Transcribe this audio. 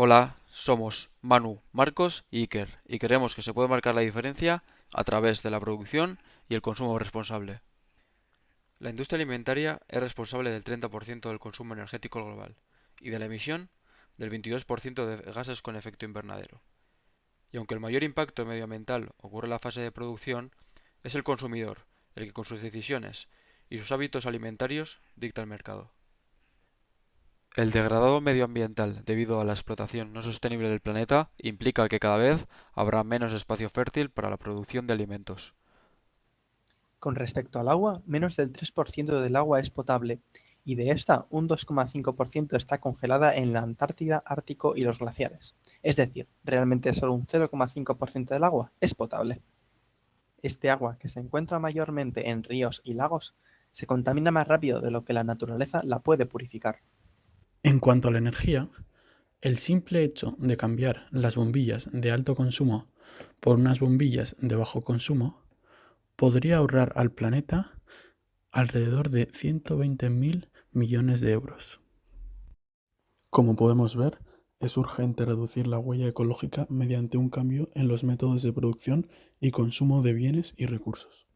Hola, somos Manu, Marcos y Iker y creemos que se puede marcar la diferencia a través de la producción y el consumo responsable. La industria alimentaria es responsable del 30% del consumo energético global y de la emisión del 22% de gases con efecto invernadero. Y aunque el mayor impacto medioambiental ocurre en la fase de producción, es el consumidor el que con sus decisiones y sus hábitos alimentarios dicta el mercado. El degradado medioambiental debido a la explotación no sostenible del planeta implica que cada vez habrá menos espacio fértil para la producción de alimentos. Con respecto al agua, menos del 3% del agua es potable, y de esta un 2,5% está congelada en la Antártida, Ártico y los glaciares. Es decir, realmente solo un 0,5% del agua es potable. Este agua, que se encuentra mayormente en ríos y lagos, se contamina más rápido de lo que la naturaleza la puede purificar. En cuanto a la energía, el simple hecho de cambiar las bombillas de alto consumo por unas bombillas de bajo consumo podría ahorrar al planeta alrededor de 120.000 millones de euros. Como podemos ver, es urgente reducir la huella ecológica mediante un cambio en los métodos de producción y consumo de bienes y recursos.